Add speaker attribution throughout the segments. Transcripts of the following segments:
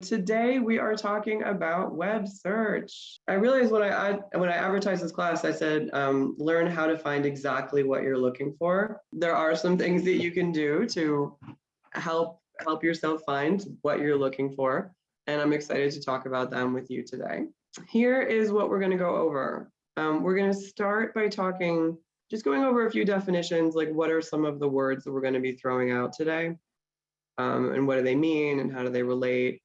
Speaker 1: Today we are talking about web search. I realized when I when I advertised this class, I said um, learn how to find exactly what you're looking for. There are some things that you can do to help help yourself find what you're looking for, and I'm excited to talk about them with you today. Here is what we're going to go over. Um, we're going to start by talking, just going over a few definitions, like what are some of the words that we're going to be throwing out today, um, and what do they mean, and how do they relate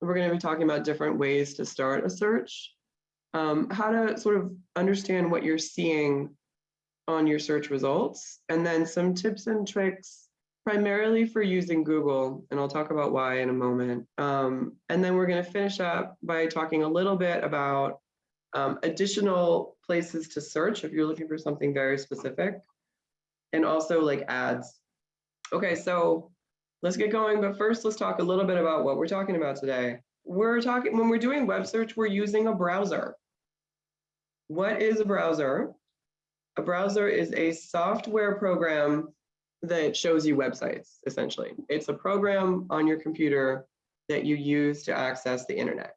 Speaker 1: we're going to be talking about different ways to start a search, um, how to sort of understand what you're seeing on your search results, and then some tips and tricks primarily for using Google, and I'll talk about why in a moment. Um, and then we're going to finish up by talking a little bit about um, additional places to search if you're looking for something very specific, and also like ads. Okay, so let's get going. But first, let's talk a little bit about what we're talking about today. We're talking, when we're doing web search, we're using a browser. What is a browser? A browser is a software program that shows you websites, essentially. It's a program on your computer that you use to access the internet.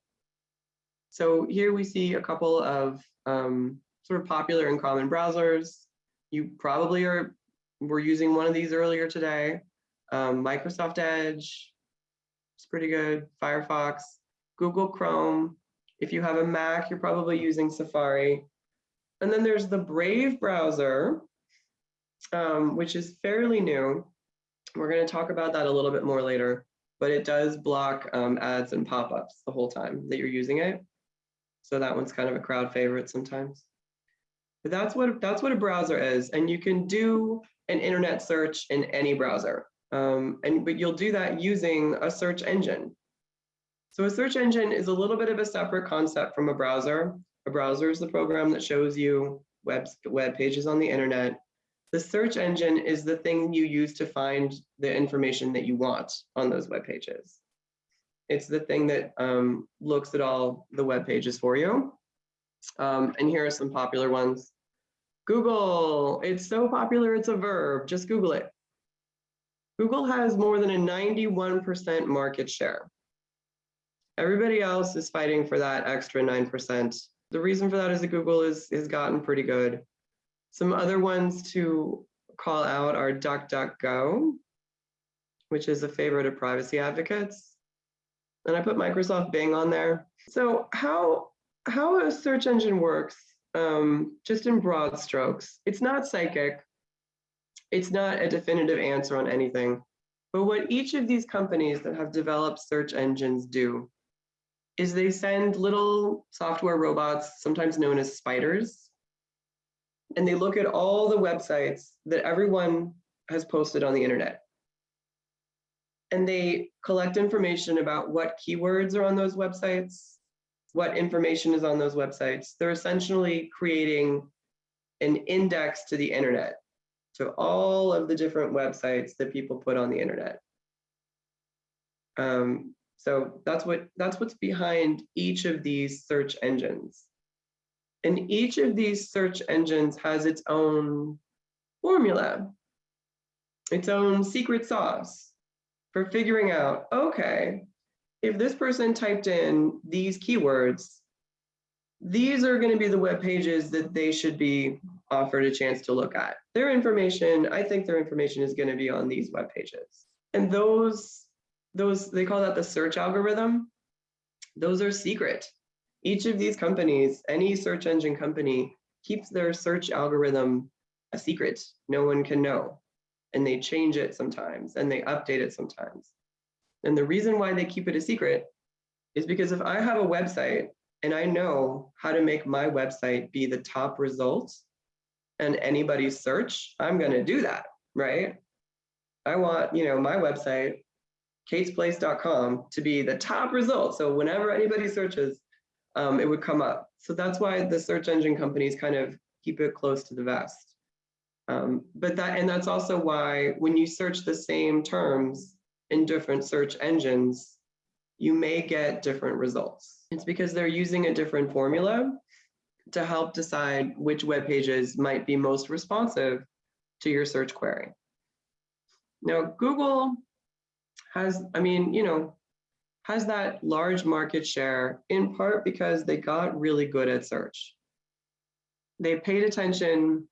Speaker 1: So here we see a couple of um, sort of popular and common browsers. You probably are were using one of these earlier today um, Microsoft Edge, it's pretty good, Firefox, Google Chrome. If you have a Mac, you're probably using Safari. And then there's the Brave browser, um, which is fairly new. We're going to talk about that a little bit more later, but it does block um, ads and pop-ups the whole time that you're using it. So that one's kind of a crowd favorite sometimes. But that's what that's what a browser is, and you can do an internet search in any browser. Um, and but you'll do that using a search engine. So a search engine is a little bit of a separate concept from a browser. A browser is the program that shows you web, web pages on the internet. The search engine is the thing you use to find the information that you want on those web pages. It's the thing that um, looks at all the web pages for you. Um, and here are some popular ones. Google, it's so popular, it's a verb, just Google it. Google has more than a 91% market share. Everybody else is fighting for that extra 9%. The reason for that is that Google is, has gotten pretty good. Some other ones to call out are DuckDuckGo, which is a favorite of privacy advocates. And I put Microsoft Bing on there. So how, how a search engine works, um, just in broad strokes, it's not psychic it's not a definitive answer on anything. But what each of these companies that have developed search engines do is they send little software robots, sometimes known as spiders, and they look at all the websites that everyone has posted on the internet. And they collect information about what keywords are on those websites, what information is on those websites. They're essentially creating an index to the internet to all of the different websites that people put on the internet. Um, so that's what that's what's behind each of these search engines. And each of these search engines has its own formula, its own secret sauce for figuring out, okay, if this person typed in these keywords, these are going to be the web pages that they should be offered a chance to look at. Their information, I think their information is going to be on these web pages. And those, those they call that the search algorithm. Those are secret. Each of these companies, any search engine company, keeps their search algorithm a secret. No one can know. And they change it sometimes and they update it sometimes. And the reason why they keep it a secret is because if I have a website and I know how to make my website be the top results and anybody's search, I'm going to do that, right? I want, you know, my website, katesplace.com, to be the top result. So whenever anybody searches, um, it would come up. So that's why the search engine companies kind of keep it close to the vest. Um, but that, and that's also why when you search the same terms in different search engines, you may get different results. It's because they're using a different formula to help decide which web pages might be most responsive to your search query. Now, Google has, I mean, you know, has that large market share in part because they got really good at search. They paid attention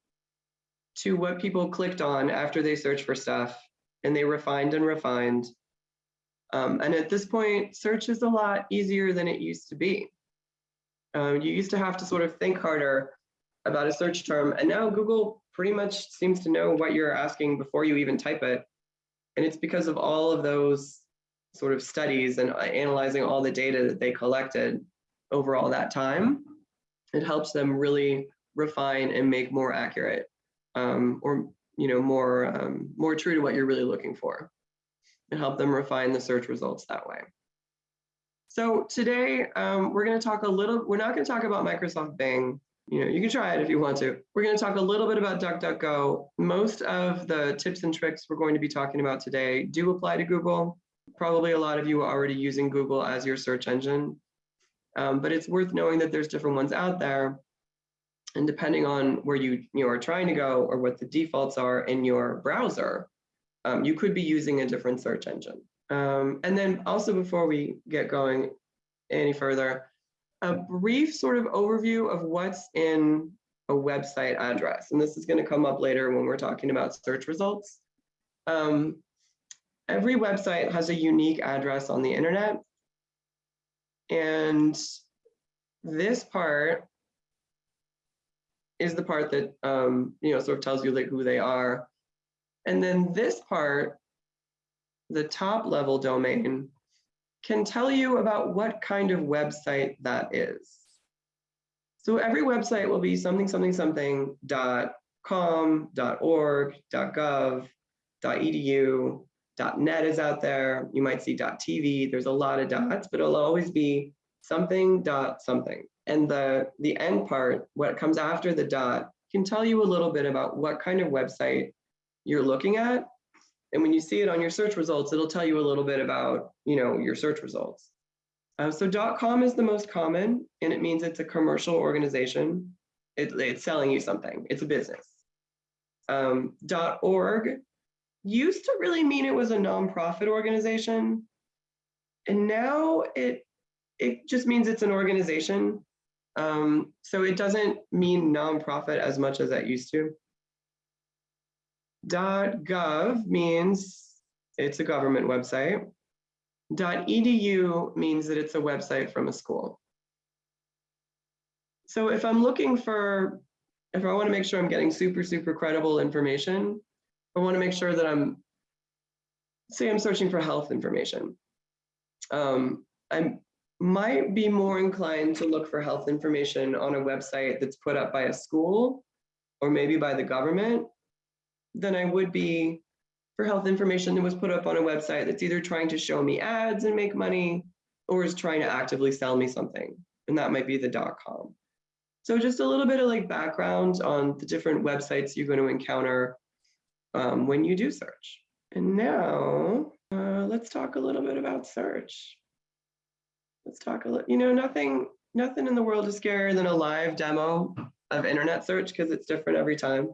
Speaker 1: to what people clicked on after they searched for stuff and they refined and refined. Um, and at this point, search is a lot easier than it used to be. Uh, you used to have to sort of think harder about a search term, and now Google pretty much seems to know what you're asking before you even type it. And it's because of all of those sort of studies and uh, analyzing all the data that they collected over all that time. It helps them really refine and make more accurate um, or you know more um, more true to what you're really looking for and help them refine the search results that way. So today um, we're going to talk a little, we're not going to talk about Microsoft Bing. You know, you can try it if you want to. We're going to talk a little bit about DuckDuckGo. Most of the tips and tricks we're going to be talking about today do apply to Google. Probably a lot of you are already using Google as your search engine, um, but it's worth knowing that there's different ones out there. And depending on where you, you are trying to go or what the defaults are in your browser, um, you could be using a different search engine. Um, and then also before we get going any further, a brief sort of overview of what's in a website address. And this is going to come up later when we're talking about search results. Um, every website has a unique address on the internet. And this part is the part that um, you know sort of tells you like who they are. And then this part the top level domain can tell you about what kind of website that is. So every website will be something, something, something dot com, dot org, dot gov, dot edu, dot net is out there. You might see dot TV. There's a lot of dots, but it'll always be something dot something. And the, the end part, what comes after the dot, can tell you a little bit about what kind of website you're looking at and when you see it on your search results, it'll tell you a little bit about, you know, your search results. Uh, so .com is the most common, and it means it's a commercial organization. It, it's selling you something. It's a business. Um, .org used to really mean it was a nonprofit organization, and now it it just means it's an organization. Um, so it doesn't mean nonprofit as much as that used to. .gov means it's a government website. Dot .edu means that it's a website from a school. So if I'm looking for, if I want to make sure I'm getting super, super credible information, I want to make sure that I'm, say I'm searching for health information. Um, I might be more inclined to look for health information on a website that's put up by a school or maybe by the government than I would be for health information that was put up on a website that's either trying to show me ads and make money or is trying to actively sell me something. And that might be the dot .com. So just a little bit of like background on the different websites you're going to encounter um, when you do search. And now uh, let's talk a little bit about search. Let's talk a little, you know, nothing, nothing in the world is scarier than a live demo of internet search because it's different every time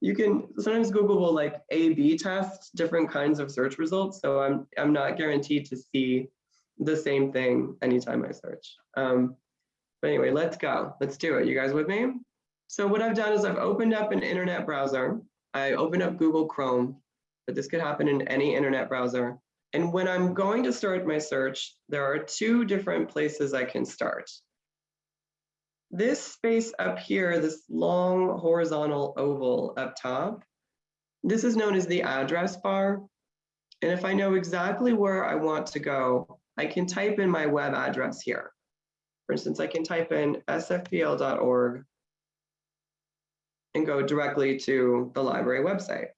Speaker 1: you can sometimes Google will like A/B test different kinds of search results. So I'm I'm not guaranteed to see the same thing anytime I search. Um, but anyway, let's go. Let's do it. You guys with me? So what I've done is I've opened up an internet browser. I opened up Google Chrome, but this could happen in any internet browser. And when I'm going to start my search, there are two different places I can start. This space up here, this long horizontal oval up top, this is known as the address bar. And if I know exactly where I want to go, I can type in my web address here. For instance, I can type in sfpl.org and go directly to the library website.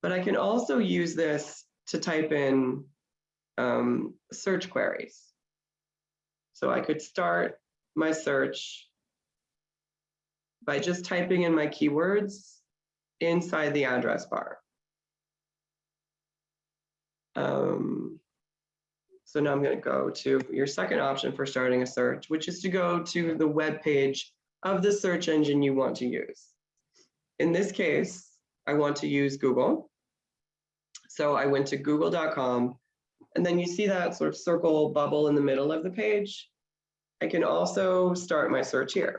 Speaker 1: But I can also use this to type in um, search queries. So I could start my search by just typing in my keywords inside the address bar. Um, so now I'm going to go to your second option for starting a search, which is to go to the web page of the search engine you want to use. In this case, I want to use Google. So I went to google.com And then you see that sort of circle bubble in the middle of the page. I can also start my search here.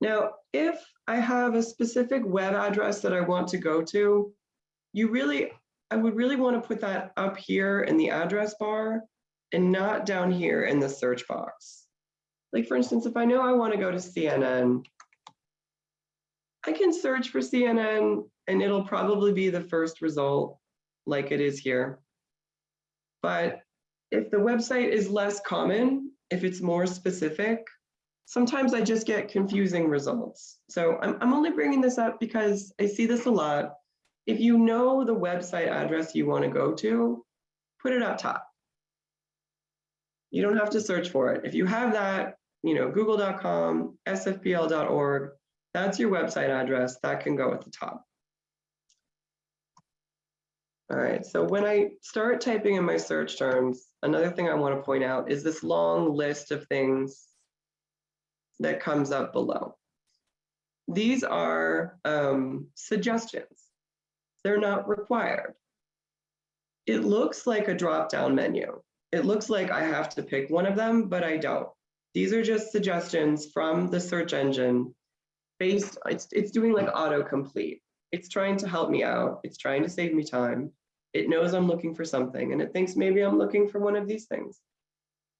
Speaker 1: Now, if I have a specific web address that I want to go to, you really, I would really want to put that up here in the address bar and not down here in the search box. Like for instance, if I know I want to go to CNN, I can search for CNN and it'll probably be the first result like it is here. But if the website is less common, if it's more specific, sometimes I just get confusing results. So I'm, I'm only bringing this up because I see this a lot. If you know the website address you want to go to, put it up top. You don't have to search for it. If you have that, you know, google.com, sfpl.org, that's your website address. That can go at the top. All right, so when I start typing in my search terms, another thing I want to point out is this long list of things that comes up below. These are um, suggestions. They're not required. It looks like a drop-down menu. It looks like I have to pick one of them, but I don't. These are just suggestions from the search engine based, it's, it's doing like autocomplete. It's trying to help me out. It's trying to save me time. It knows I'm looking for something and it thinks maybe I'm looking for one of these things.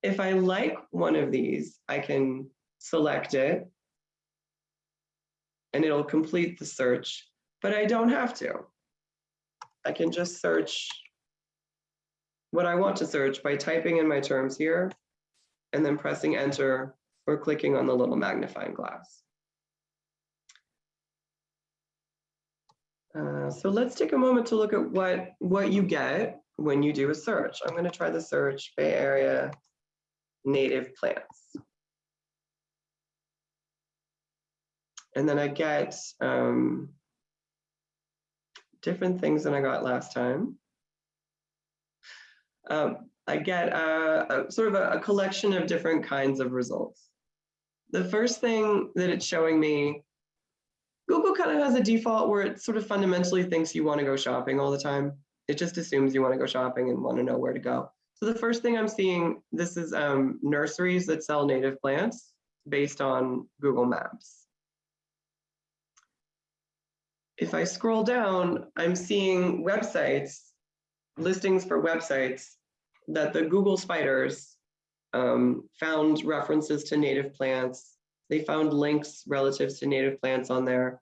Speaker 1: If I like one of these, I can select it and it'll complete the search, but I don't have to. I can just search what I want to search by typing in my terms here and then pressing enter or clicking on the little magnifying glass. Uh, so let's take a moment to look at what, what you get when you do a search. I'm going to try the search Bay Area native plants. And then I get um, different things than I got last time. Um, I get a, a sort of a, a collection of different kinds of results. The first thing that it's showing me Google kind of has a default where it sort of fundamentally thinks you want to go shopping all the time. It just assumes you want to go shopping and want to know where to go. So the first thing I'm seeing, this is um, nurseries that sell native plants based on Google Maps. If I scroll down, I'm seeing websites, listings for websites that the Google spiders um, found references to native plants they found links relative to native plants on there.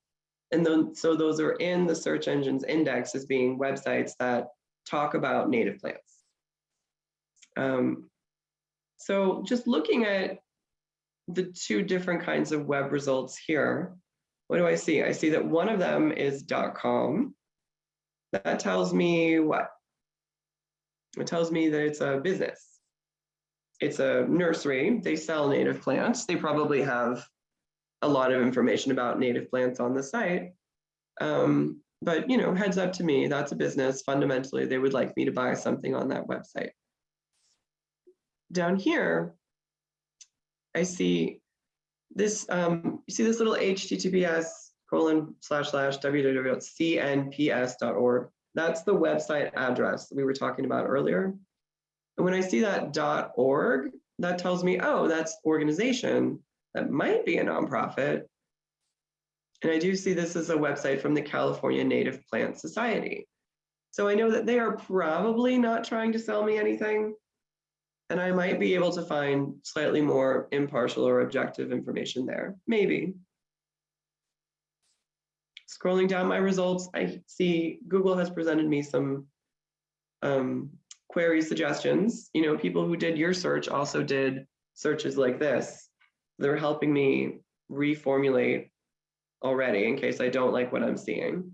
Speaker 1: And then, so those are in the search engine's index as being websites that talk about native plants. Um, so just looking at the two different kinds of web results here, what do I see? I see that one of them is .com. That tells me what? It tells me that it's a business it's a nursery. They sell native plants. They probably have a lot of information about native plants on the site. Um, but you know, heads up to me, that's a business. Fundamentally, they would like me to buy something on that website. Down here, I see this, um, you see this little HTTPS colon slash slash www.cnps.org. That's the website address we were talking about earlier. And when I see that .org, that tells me, oh, that's organization that might be a nonprofit. And I do see this as a website from the California Native Plant Society. So I know that they are probably not trying to sell me anything. And I might be able to find slightly more impartial or objective information there, maybe. Scrolling down my results, I see Google has presented me some um, query suggestions. You know, people who did your search also did searches like this. They're helping me reformulate already in case I don't like what I'm seeing.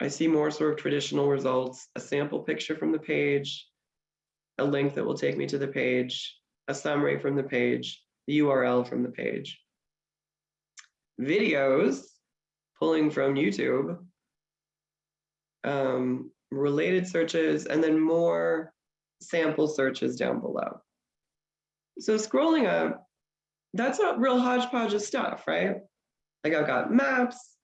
Speaker 1: I see more sort of traditional results, a sample picture from the page, a link that will take me to the page, a summary from the page, the URL from the page. Videos, pulling from YouTube, um, related searches, and then more sample searches down below. So scrolling up, that's a real hodgepodge of stuff, right? Like I've got maps,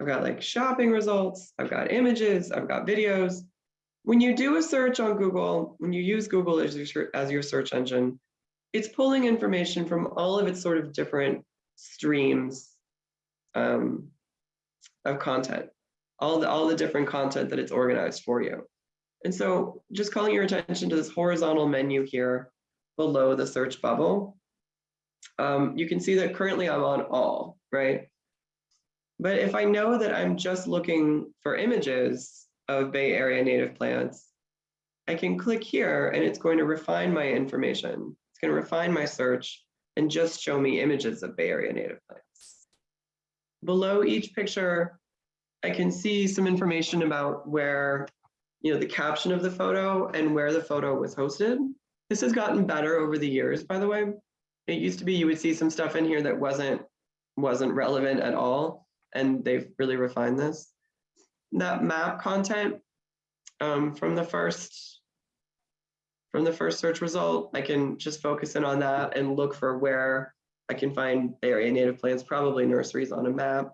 Speaker 1: I've got like shopping results, I've got images, I've got videos. when you do a search on Google, when you use Google as your, as your search engine, it's pulling information from all of its sort of different streams um, of content, all the, all the different content that it's organized for you. And so just calling your attention to this horizontal menu here below the search bubble, um, you can see that currently I'm on all, right? But if I know that I'm just looking for images of Bay Area native plants, I can click here and it's going to refine my information. It's going to refine my search and just show me images of Bay Area native plants. Below each picture, I can see some information about where, you know, the caption of the photo and where the photo was hosted. This has gotten better over the years, by the way. It used to be you would see some stuff in here that wasn't wasn't relevant at all, and they've really refined this. That map content um, from the first from the first search result, I can just focus in on that and look for where I can find Bay Area native plants, probably nurseries on a map.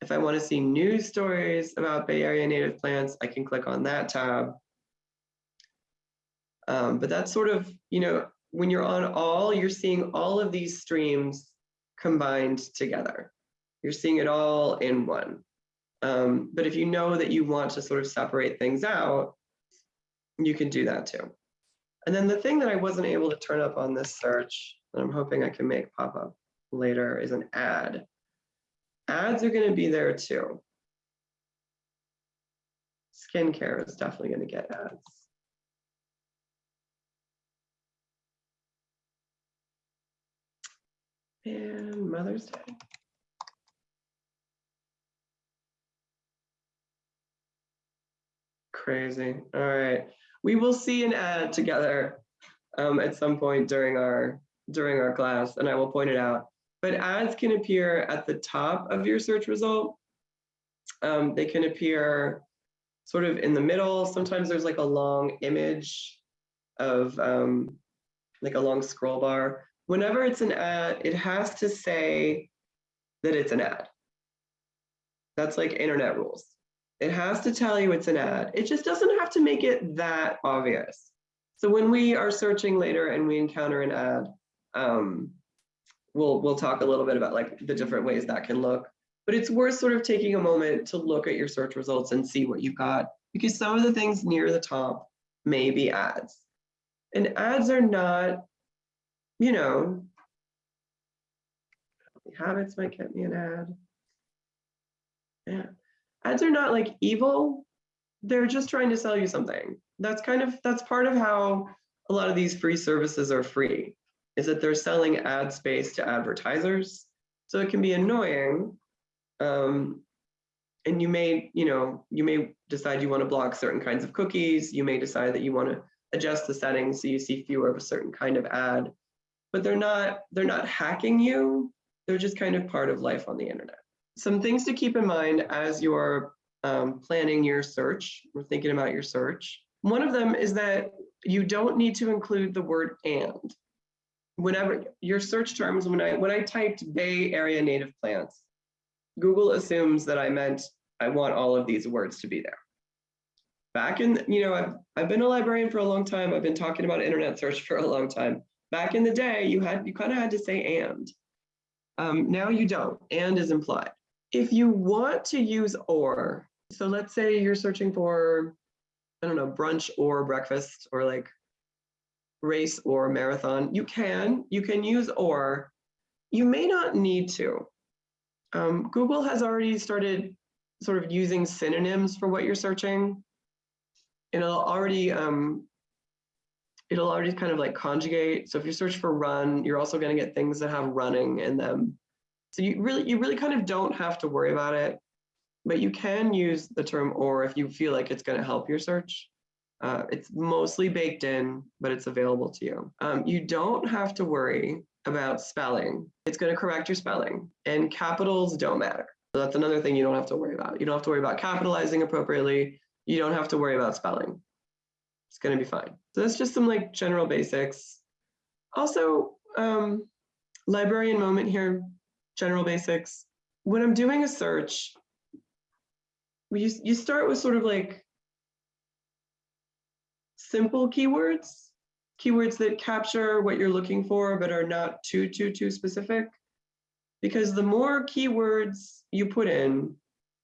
Speaker 1: If I want to see news stories about Bay Area native plants, I can click on that tab. Um, but that's sort of, you know, when you're on all, you're seeing all of these streams combined together. You're seeing it all in one. Um, but if you know that you want to sort of separate things out, you can do that too. And then the thing that I wasn't able to turn up on this search, that I'm hoping I can make pop up later, is an ad. Ads are going to be there too. Skincare is definitely going to get ads. And Mother's Day. Crazy. All right. We will see an ad together um, at some point during our during our class, and I will point it out. But ads can appear at the top of your search result. Um, they can appear sort of in the middle. Sometimes there's like a long image of um, like a long scroll bar. Whenever it's an ad, it has to say that it's an ad. That's like internet rules. It has to tell you it's an ad. It just doesn't have to make it that obvious. So when we are searching later and we encounter an ad, um, we'll we'll talk a little bit about like the different ways that can look. But it's worth sort of taking a moment to look at your search results and see what you've got because some of the things near the top may be ads. And ads are not, you know, habits might get me an ad. Yeah. Ads are not like evil. They're just trying to sell you something. That's kind of, that's part of how a lot of these free services are free is that they're selling ad space to advertisers. So it can be annoying. Um, and you may, you know, you may decide you want to block certain kinds of cookies. You may decide that you want to adjust the settings so you see fewer of a certain kind of ad. But they're not, they're not hacking you. They're just kind of part of life on the internet. Some things to keep in mind as you're um, planning your search or thinking about your search. One of them is that you don't need to include the word and whenever your search terms, when I when I typed Bay Area native plants, Google assumes that I meant I want all of these words to be there. Back in, you know, I've, I've been a librarian for a long time. I've been talking about internet search for a long time. Back in the day, you had you kind of had to say and. Um, now you don't, and is implied. If you want to use or, so let's say you're searching for, I don't know, brunch or breakfast or like race or marathon, you can, you can use or. You may not need to. Um, Google has already started sort of using synonyms for what you're searching. And It'll already, um, it'll already kind of like conjugate. So if you search for run, you're also gonna get things that have running in them. So you really, you really kind of don't have to worry about it, but you can use the term or if you feel like it's gonna help your search. Uh, it's mostly baked in, but it's available to you. Um, you don't have to worry about spelling. It's going to correct your spelling and capitals don't matter. So that's another thing you don't have to worry about. You don't have to worry about capitalizing appropriately. You don't have to worry about spelling. It's going to be fine. So that's just some like general basics. Also, um, librarian moment here, general basics. When I'm doing a search, you, you start with sort of like simple keywords, keywords that capture what you're looking for but are not too, too, too specific. Because the more keywords you put in,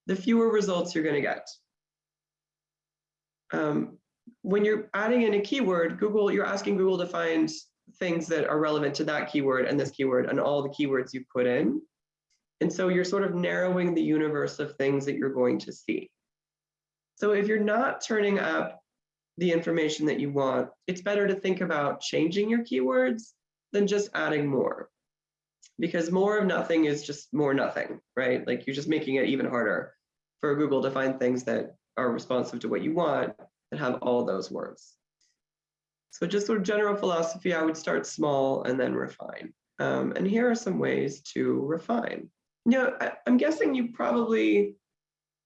Speaker 1: the fewer results you're going to get. Um, when you're adding in a keyword, Google, you're asking Google to find things that are relevant to that keyword and this keyword and all the keywords you put in. And so you're sort of narrowing the universe of things that you're going to see. So if you're not turning up the information that you want, it's better to think about changing your keywords than just adding more. Because more of nothing is just more nothing, right? Like you're just making it even harder for Google to find things that are responsive to what you want that have all those words. So just sort of general philosophy, I would start small and then refine. Um, and here are some ways to refine. You know, I, am guessing you probably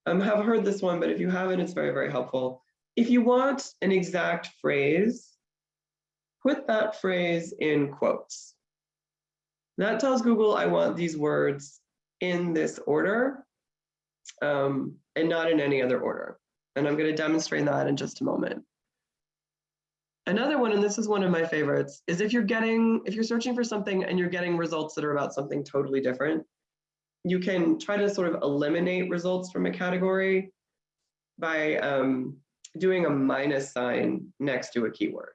Speaker 1: um, have heard this one, but if you haven't, it's very, very helpful. If you want an exact phrase, put that phrase in quotes. That tells Google I want these words in this order um, and not in any other order. And I'm going to demonstrate that in just a moment. Another one, and this is one of my favorites, is if you're getting, if you're searching for something and you're getting results that are about something totally different, you can try to sort of eliminate results from a category by um, doing a minus sign next to a keyword.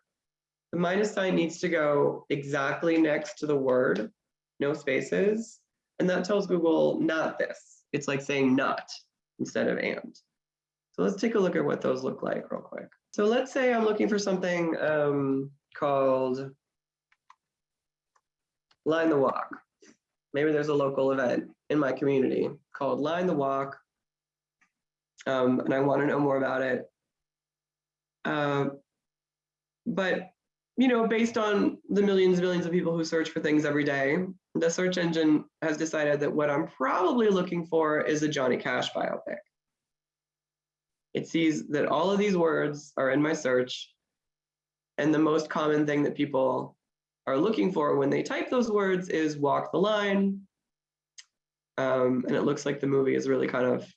Speaker 1: The minus sign needs to go exactly next to the word, no spaces, and that tells Google not this. It's like saying not instead of and. So let's take a look at what those look like real quick. So let's say I'm looking for something um, called Line the Walk. Maybe there's a local event in my community called Line the Walk, um, and I want to know more about it. Uh, but you know, based on the millions and millions of people who search for things every day, the search engine has decided that what I'm probably looking for is a Johnny Cash biopic. It sees that all of these words are in my search, and the most common thing that people are looking for when they type those words is walk the line. Um, and it looks like the movie is really kind of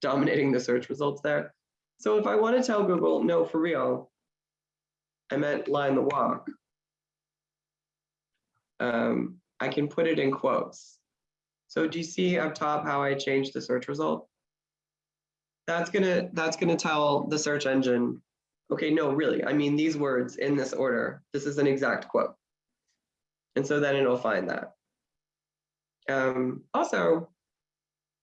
Speaker 1: dominating the search results there. So if I want to tell Google, no, for real, I meant line the walk, um, I can put it in quotes. So do you see up top how I changed the search result? That's gonna that's gonna tell the search engine, okay, no, really, I mean these words in this order. This is an exact quote. And so then it'll find that. Um, also,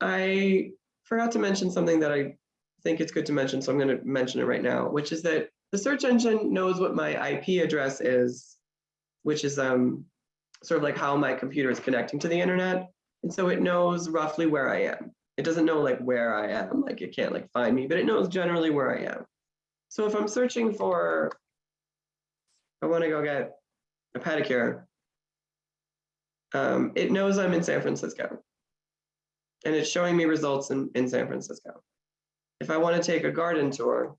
Speaker 1: I forgot to mention something that I think it's good to mention, so I'm going to mention it right now, which is that the search engine knows what my IP address is, which is um, sort of like how my computer is connecting to the internet. And so it knows roughly where I am. It doesn't know like where I am, like it can't like find me, but it knows generally where I am. So if I'm searching for, I want to go get a pedicure, um, it knows I'm in San Francisco. And it's showing me results in, in San Francisco. If I want to take a garden tour,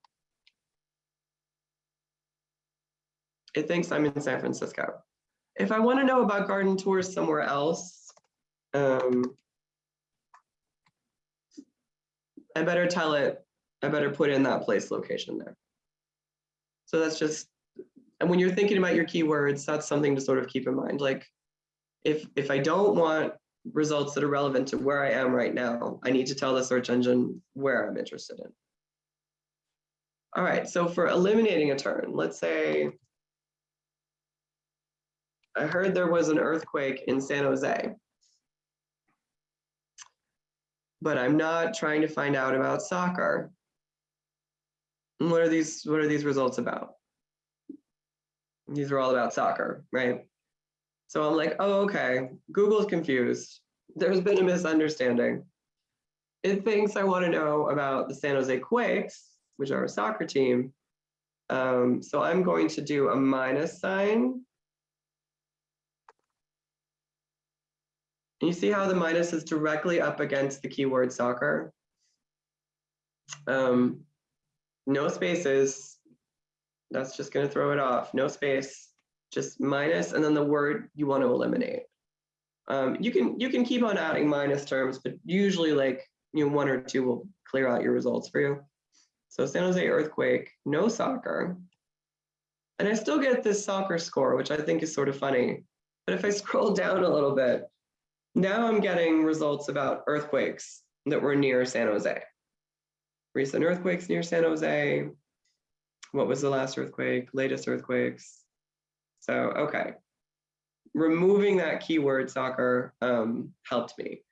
Speaker 1: it thinks I'm in San Francisco. If I want to know about garden tours somewhere else, um, I better tell it, I better put in that place location there. So that's just, and when you're thinking about your keywords, that's something to sort of keep in mind. Like if, if I don't want results that are relevant to where I am right now, I need to tell the search engine where I'm interested in. All right, so for eliminating a turn, let's say I heard there was an earthquake in San Jose, but I'm not trying to find out about soccer. What are these, what are these results about? These are all about soccer, right? So I'm like, oh, okay, Google's confused. There's been a misunderstanding. It thinks I want to know about the San Jose Quakes, which are a soccer team. Um, so I'm going to do a minus sign. And you see how the minus is directly up against the keyword soccer? Um, no spaces. That's just going to throw it off. No space just minus, and then the word you want to eliminate. Um, you can you can keep on adding minus terms, but usually like you know one or two will clear out your results for you. So San Jose earthquake, no soccer. And I still get this soccer score, which I think is sort of funny. But if I scroll down a little bit, now I'm getting results about earthquakes that were near San Jose. Recent earthquakes near San Jose. What was the last earthquake? Latest earthquakes. So, okay. Removing that keyword soccer um, helped me.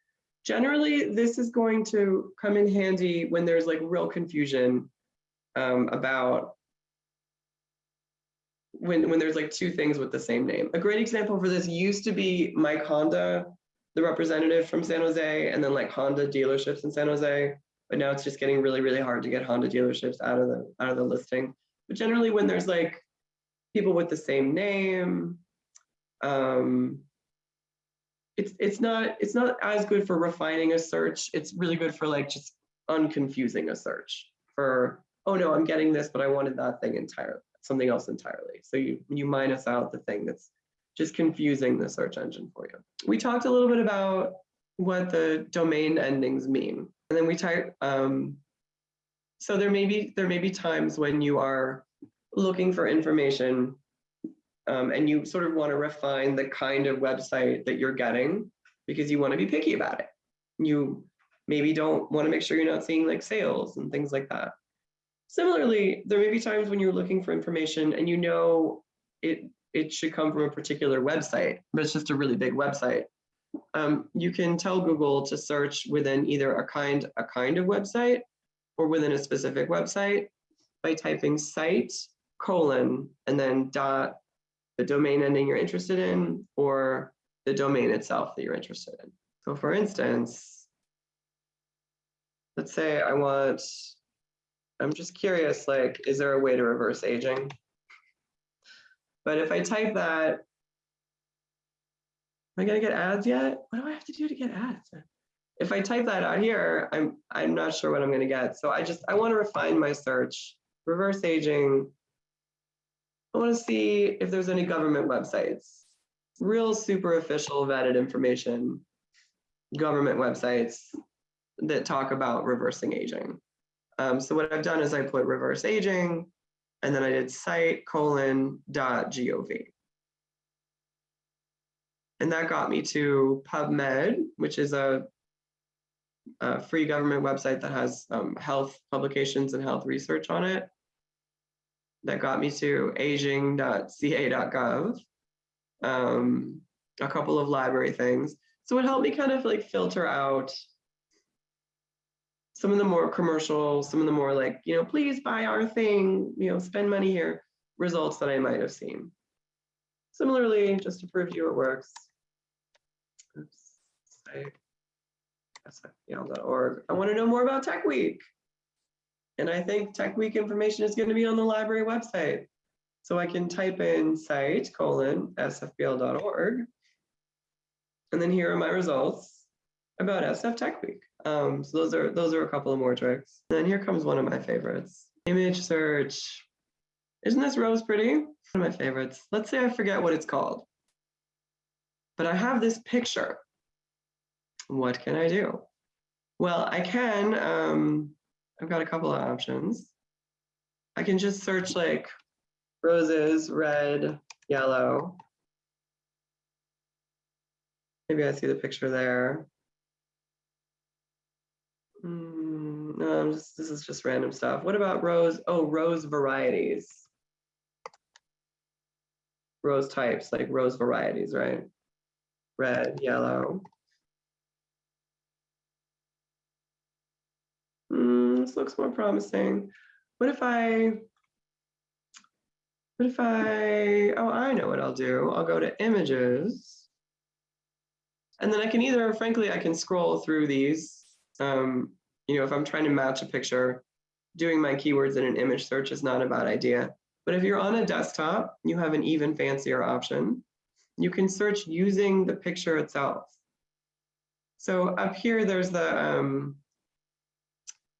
Speaker 1: Generally, this is going to come in handy when there's like real confusion um, about when, when there's like two things with the same name. A great example for this used to be Mike Honda, the representative from San Jose, and then like Honda dealerships in San Jose. But now it's just getting really, really hard to get Honda dealerships out of the out of the listing. But generally, when there's like people with the same name, um, it's it's not it's not as good for refining a search. It's really good for like just unconfusing a search for oh no, I'm getting this, but I wanted that thing entirely, something else entirely. So you you minus out the thing that's just confusing the search engine for you. We talked a little bit about what the domain endings mean, and then we type. Um, so there may be there may be times when you are looking for information um, and you sort of want to refine the kind of website that you're getting because you want to be picky about it. You maybe don't want to make sure you're not seeing like sales and things like that. Similarly, there may be times when you're looking for information and you know it it should come from a particular website, but it's just a really big website. Um, you can tell Google to search within either a kind a kind of website or within a specific website by typing site colon and then dot the domain ending you're interested in or the domain itself that you're interested in. So for instance, let's say I want, I'm just curious, like, is there a way to reverse aging? But if I type that, am I gonna get ads yet? What do I have to do to get ads? If I type that out here, I'm I'm not sure what I'm gonna get. So I just I want to refine my search, reverse aging, I want to see if there's any government websites, real super official vetted information, government websites that talk about reversing aging. Um, so what I've done is I put reverse aging, and then I did site colon dot gov. And that got me to PubMed, which is a, a free government website that has um, health publications and health research on it that got me to aging.ca.gov, um, a couple of library things. So it helped me kind of like filter out some of the more commercial, some of the more like, you know, please buy our thing, you know, spend money here, results that I might have seen. Similarly, just to prove you it works, oops, sfpl.org. I want to know more about Tech Week. And I think Tech Week information is going to be on the library website. So I can type in site colon sfpl.org. And then here are my results about SF Tech Week. Um, so those are those are a couple of more tricks. And then here comes one of my favorites. Image search. Isn't this rose pretty? One of my favorites. Let's say I forget what it's called. But I have this picture. What can I do? Well, I can um, I've got a couple of options. I can just search like roses, red, yellow. Maybe I see the picture there. Mm, no, just, this is just random stuff. What about rose? Oh, rose varieties. Rose types, like rose varieties, right? Red, yellow. This looks more promising. What if I, what if I, oh, I know what I'll do. I'll go to images. And then I can either, frankly, I can scroll through these. Um, you know, if I'm trying to match a picture, doing my keywords in an image search is not a bad idea. But if you're on a desktop, you have an even fancier option. You can search using the picture itself. So up here, there's the, um,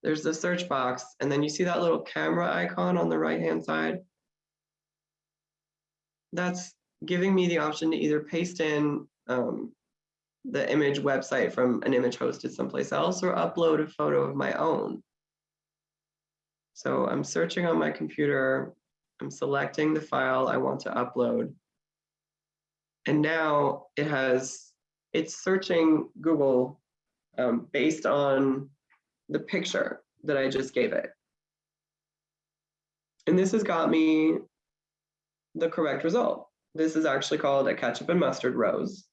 Speaker 1: there's the search box, and then you see that little camera icon on the right-hand side. That's giving me the option to either paste in um, the image website from an image hosted someplace else or upload a photo of my own. So I'm searching on my computer I'm selecting the file I want to upload. And now it has, it's searching Google um, based on the picture that I just gave it. And this has got me the correct result. This is actually called a ketchup and mustard rose.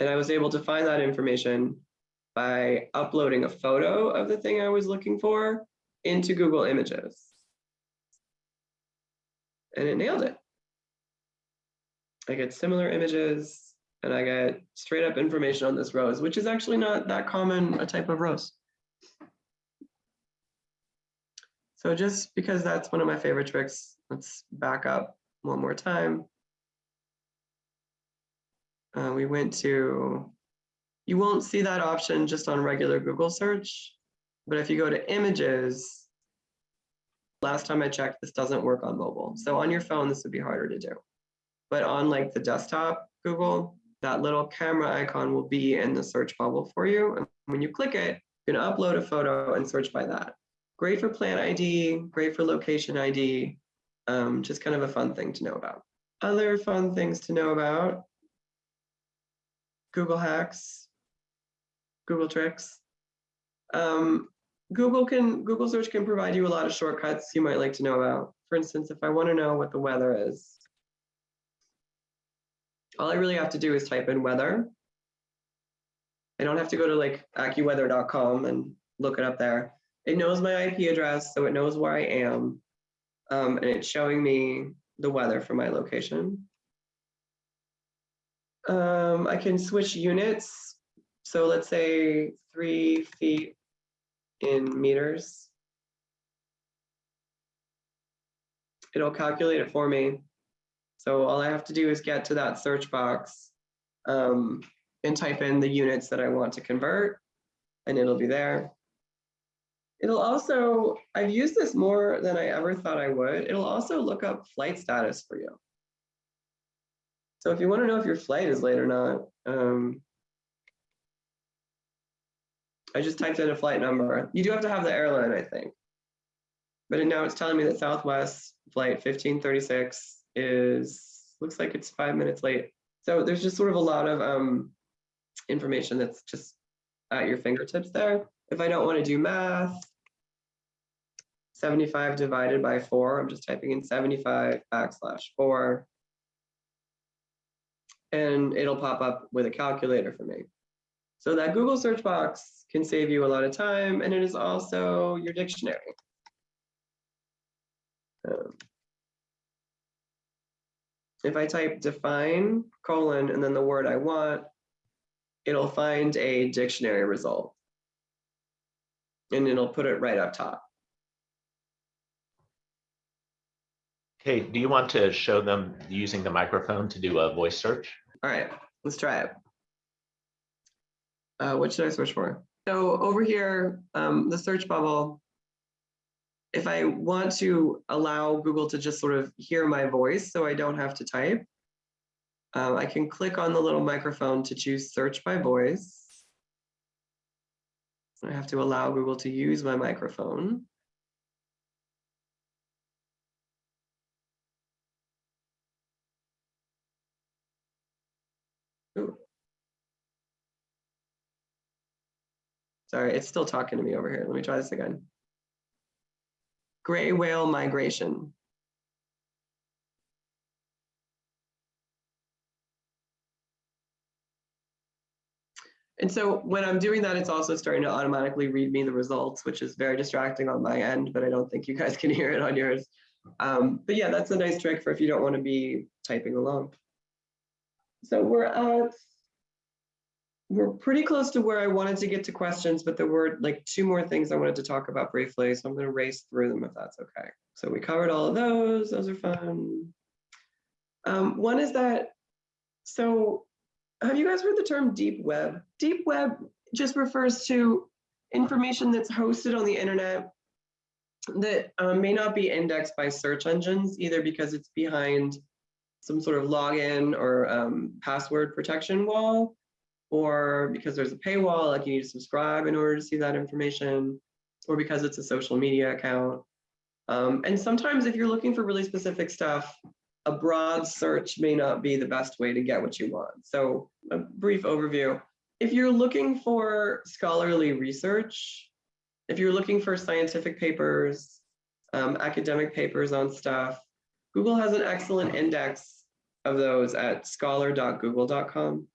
Speaker 1: And I was able to find that information by uploading a photo of the thing I was looking for into Google Images. And it nailed it. I get similar images and I get straight up information on this rose, which is actually not that common a type of rose. So just because that's one of my favorite tricks, let's back up one more time. Uh, we went to, you won't see that option just on regular Google search, but if you go to images, last time I checked, this doesn't work on mobile. So on your phone, this would be harder to do. But on like the desktop Google, that little camera icon will be in the search bubble for you. And when you click it, you can upload a photo and search by that. Great for plan ID, great for location ID, um, just kind of a fun thing to know about. Other fun things to know about, Google hacks, Google tricks. Um, Google can Google search can provide you a lot of shortcuts you might like to know about. For instance, if I want to know what the weather is, all I really have to do is type in weather. I don't have to go to like AccuWeather.com and look it up there. It knows my IP address, so it knows where I am. Um, and it's showing me the weather for my location. Um, I can switch units. So let's say three feet in meters. It'll calculate it for me. So all I have to do is get to that search box um, and type in the units that I want to convert and it'll be there. It'll also, I've used this more than I ever thought I would. It'll also look up flight status for you. So if you want to know if your flight is late or not, um, I just typed in a flight number. You do have to have the airline, I think. But now it's telling me that Southwest flight 1536 is, looks like it's five minutes late. So there's just sort of a lot of um, information that's just at your fingertips there. If I don't want to do math, 75 divided by 4, I'm just typing in 75 backslash 4. And it'll pop up with a calculator for me. So that Google search box can save you a lot of time, and it is also your dictionary. Um, if I type define colon and then the word I want, it'll find a dictionary result. And it'll put it right up top.
Speaker 2: Okay, do you want to show them using the microphone to do a voice search?
Speaker 1: All right, let's try it. Uh, what should I search for? So over here, um, the search bubble, if I want to allow Google to just sort of hear my voice so I don't have to type, um, I can click on the little microphone to choose search by voice. I have to allow Google to use my microphone. Ooh. Sorry, it's still talking to me over here. Let me try this again. Gray whale migration. And so when I'm doing that, it's also starting to automatically read me the results, which is very distracting on my end, but I don't think you guys can hear it on yours. Um, but yeah, that's a nice trick for if you don't want to be typing along. So we're at, we're pretty close to where I wanted to get to questions, but there were like two more things I wanted to talk about briefly. So I'm going to race through them if that's okay. So we covered all of those. Those are fun. Um, one is that, so have you guys heard the term deep web? Deep web just refers to information that's hosted on the internet that um, may not be indexed by search engines, either because it's behind some sort of login or um, password protection wall, or because there's a paywall, like you need to subscribe in order to see that information, or because it's a social media account. Um, and sometimes if you're looking for really specific stuff, a broad search may not be the best way to get what you want. So a brief overview. If you're looking for scholarly research, if you're looking for scientific papers, um, academic papers on stuff, Google has an excellent index of those at scholar.google.com.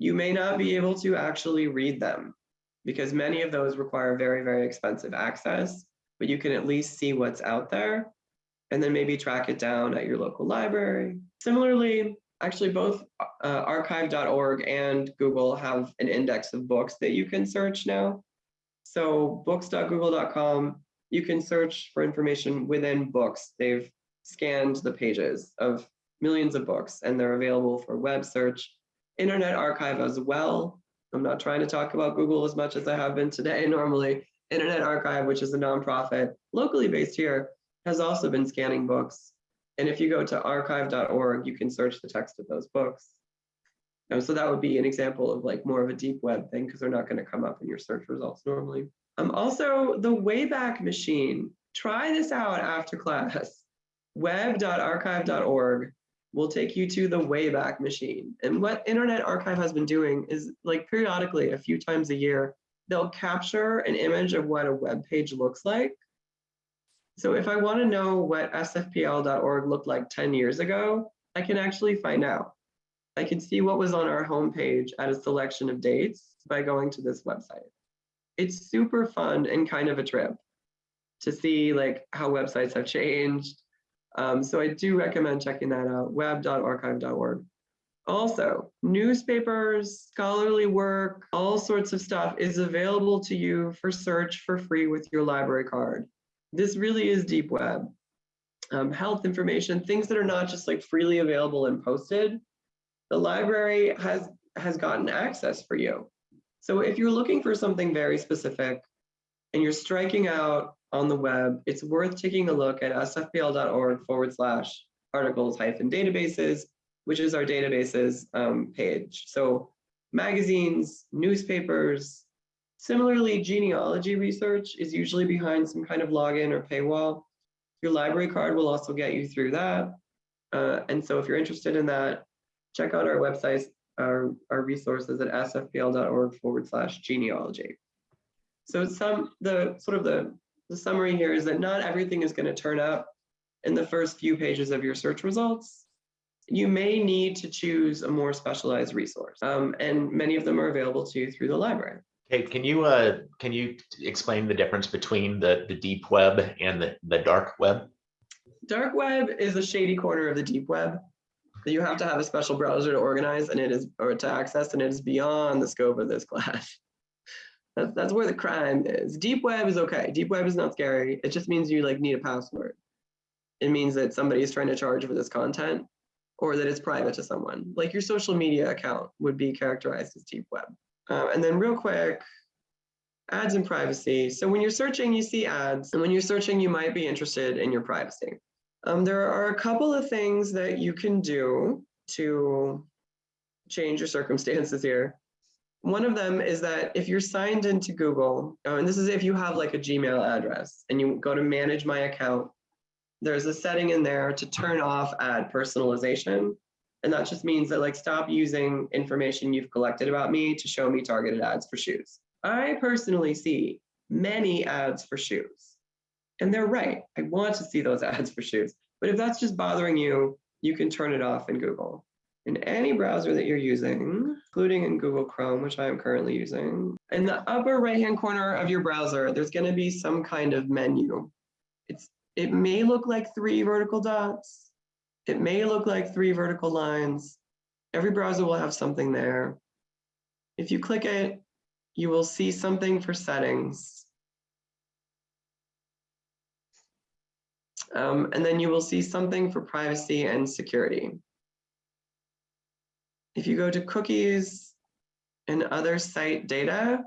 Speaker 1: You may not be able to actually read them because many of those require very, very expensive access, but you can at least see what's out there and then maybe track it down at your local library. Similarly, actually both uh, archive.org and Google have an index of books that you can search now. So books.google.com, you can search for information within books. They've scanned the pages of millions of books and they're available for web search, Internet Archive as well. I'm not trying to talk about Google as much as I have been today normally. Internet Archive, which is a nonprofit locally based here, has also been scanning books. And if you go to archive.org, you can search the text of those books. Um, so that would be an example of like more of a deep web thing because they're not going to come up in your search results normally. Um, also, the Wayback Machine. Try this out after class. Web.archive.org will take you to the Wayback Machine. And what Internet Archive has been doing is like periodically, a few times a year, they'll capture an image of what a web page looks like so if I want to know what sfpl.org looked like 10 years ago, I can actually find out. I can see what was on our homepage at a selection of dates by going to this website. It's super fun and kind of a trip to see like how websites have changed. Um, so I do recommend checking that out, web.archive.org. Also, newspapers, scholarly work, all sorts of stuff is available to you for search for free with your library card this really is deep web. Um, health information, things that are not just like freely available and posted, the library has, has gotten access for you. So if you're looking for something very specific and you're striking out on the web, it's worth taking a look at sfpl.org forward slash articles hyphen databases, which is our databases um, page. So magazines, newspapers, Similarly, genealogy research is usually behind some kind of login or paywall. Your library card will also get you through that. Uh, and so if you're interested in that, check out our websites, our, our resources at sfpl.org forward slash genealogy. So some the sort of the, the summary here is that not everything is going to turn up in the first few pages of your search results. You may need to choose a more specialized resource, um, and many of them are available to you through the library.
Speaker 2: Hey, can you uh, can you explain the difference between the the deep web and the, the dark web?
Speaker 1: Dark web is a shady corner of the deep web that you have to have a special browser to organize and it is or to access and it is beyond the scope of this class. That's, that's where the crime is. Deep web is okay. Deep web is not scary. It just means you like need a password. It means that somebody is trying to charge for this content or that it's private to someone. Like your social media account would be characterized as deep web. Uh, and then real quick, ads and privacy. So when you're searching, you see ads, and when you're searching, you might be interested in your privacy. Um, there are a couple of things that you can do to change your circumstances here. One of them is that if you're signed into Google, oh, and this is if you have like a Gmail address and you go to manage my account, there's a setting in there to turn off ad personalization. And that just means that like stop using information you've collected about me to show me targeted ads for shoes. I personally see many ads for shoes. And they're right. I want to see those ads for shoes. But if that's just bothering you, you can turn it off in Google. In any browser that you're using, including in Google Chrome, which I am currently using, in the upper right-hand corner of your browser, there's going to be some kind of menu. It's it may look like three vertical dots, it may look like three vertical lines. Every browser will have something there. If you click it, you will see something for settings. Um, and then you will see something for privacy and security. If you go to cookies and other site data,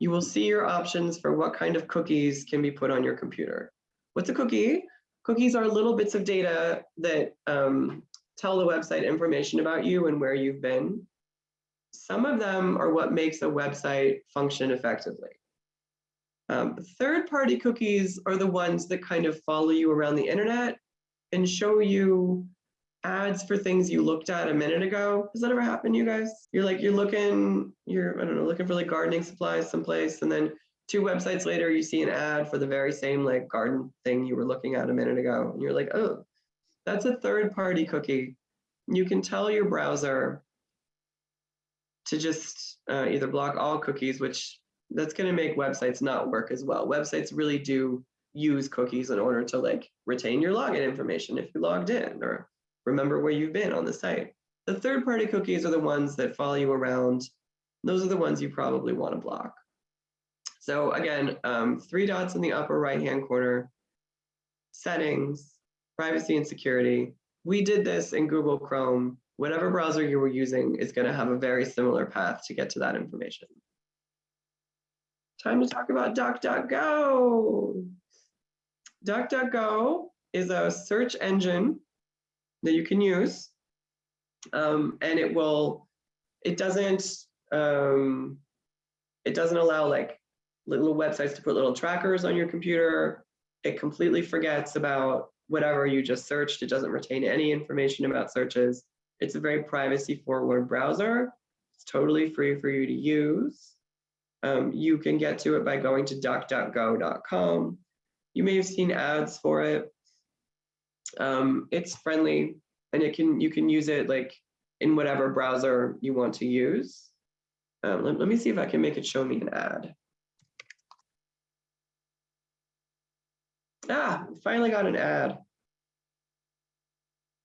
Speaker 1: you will see your options for what kind of cookies can be put on your computer. What's a cookie? Cookies are little bits of data that um, tell the website information about you and where you've been. Some of them are what makes a website function effectively. Um, Third-party cookies are the ones that kind of follow you around the internet and show you ads for things you looked at a minute ago. Has that ever happened to you guys? You're like, you're looking, you're, I don't know, looking for like gardening supplies someplace, and then two websites later, you see an ad for the very same like garden thing you were looking at a minute ago. And you're like, oh, that's a third-party cookie. You can tell your browser to just uh, either block all cookies, which that's going to make websites not work as well. Websites really do use cookies in order to like retain your login information if you logged in or remember where you've been on the site. The third party cookies are the ones that follow you around. Those are the ones you probably want to block. So again, um, three dots in the upper right hand corner, settings, privacy and security. We did this in Google Chrome. Whatever browser you were using is going to have a very similar path to get to that information. Time to talk about DuckDuckGo. DuckDuckGo is a search engine that you can use. Um, and it will, it doesn't, um, it doesn't allow like little websites to put little trackers on your computer. It completely forgets about whatever you just searched. It doesn't retain any information about searches. It's a very privacy forward browser. It's totally free for you to use. Um, you can get to it by going to duckduckgo.com. You may have seen ads for it. Um, it's friendly and it can you can use it like in whatever browser you want to use. Um, let, let me see if I can make it show me an ad. Ah, finally got an ad.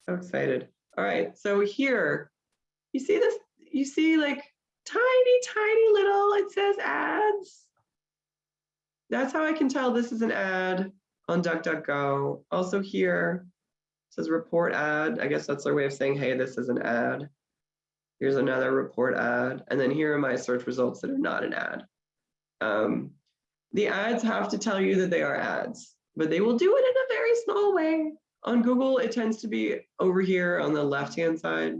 Speaker 1: So excited. All right, so here, you see this, you see like tiny, tiny little, it says ads. That's how I can tell this is an ad on DuckDuckGo. Also here, says report ad. I guess that's their way of saying, hey, this is an ad. Here's another report ad. And then here are my search results that are not an ad. Um, the ads have to tell you that they are ads, but they will do it in a very small way. On Google, it tends to be over here on the left-hand side.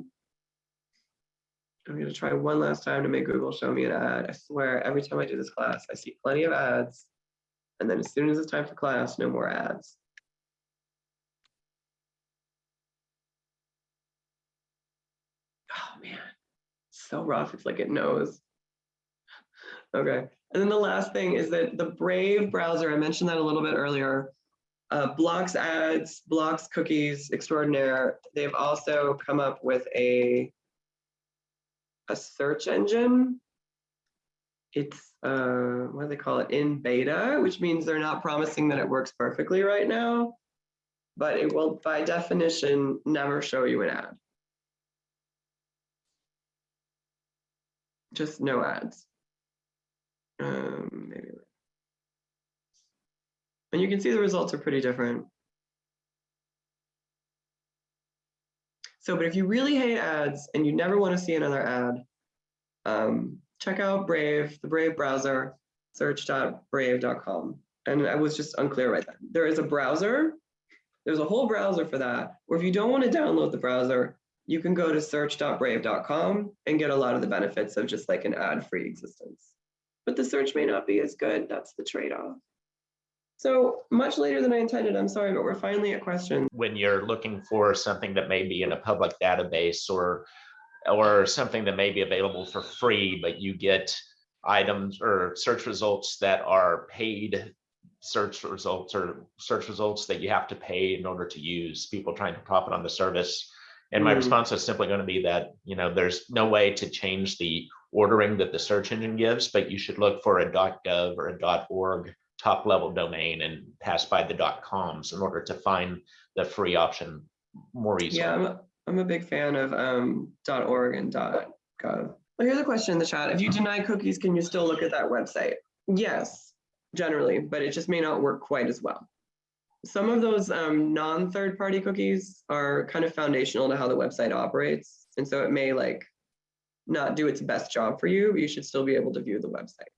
Speaker 1: I'm gonna try one last time to make Google show me an ad. I swear, every time I do this class, I see plenty of ads. And then as soon as it's time for class, no more ads. Oh man, so rough. It's like it knows. Okay, and then the last thing is that the Brave browser, I mentioned that a little bit earlier, uh, blocks ads, blocks cookies extraordinaire. They've also come up with a, a search engine. It's, uh, what do they call it, in beta, which means they're not promising that it works perfectly right now, but it will by definition never show you an ad. Just no ads. Um, maybe. And you can see the results are pretty different. So, but if you really hate ads and you never want to see another ad, um, check out Brave, the Brave browser, search.brave.com. And I was just unclear right then. There is a browser, there's a whole browser for that. Or if you don't want to download the browser, you can go to search.brave.com and get a lot of the benefits of just like an ad-free existence. But the search may not be as good. That's the trade-off. So much later than I intended, I'm sorry, but we're finally at questions.
Speaker 2: When you're looking for something that may be in a public database or or something that may be available for free, but you get items or search results that are paid search results or search results that you have to pay in order to use people trying to profit on the service. And my
Speaker 1: Mm.
Speaker 2: response is simply going to be that, you know, there's no way to change the ordering that the search engine gives, but you should look for a .gov or a .org top level domain and pass by the .coms in order to find the free option more easily.
Speaker 1: Yeah, I'm a, I'm a big fan of um, .org and .gov. Well, here's a question in the chat. If you deny cookies, can you still look at that website? Yes, generally, but it just may not work quite as well. Some of those um, non-third party cookies are kind of foundational to how the website operates. And so it may like not do its best job for you, but you should still be able to view the website.